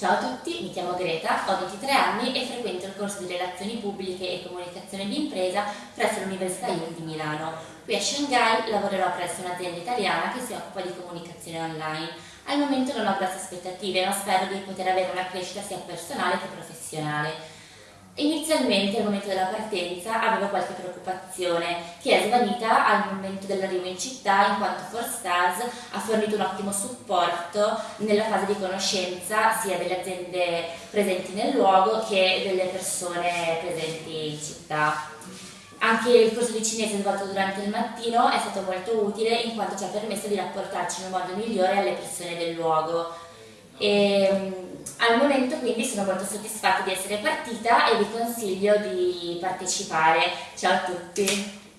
Ciao a tutti, mi chiamo Greta, ho 23 anni e frequento il corso di Relazioni Pubbliche e Comunicazione di Impresa presso l'Università IUL di Milano. Qui a Shanghai lavorerò presso un'azienda italiana che si occupa di comunicazione online. Al momento non ho grosse aspettative, ma spero di poter avere una crescita sia personale che professionale. Inizialmente al momento della partenza qualche preoccupazione che è svanita al momento dell'arrivo in città in quanto Forstars ha fornito un ottimo supporto nella fase di conoscenza sia delle aziende presenti nel luogo che delle persone presenti in città. Anche il corso di cinese svolto durante il mattino è stato molto utile in quanto ci ha permesso di rapportarci in un modo migliore alle persone del luogo. E, al momento quindi sono molto soddisfatta di essere partita e vi consiglio di partecipare. Ciao a tutti!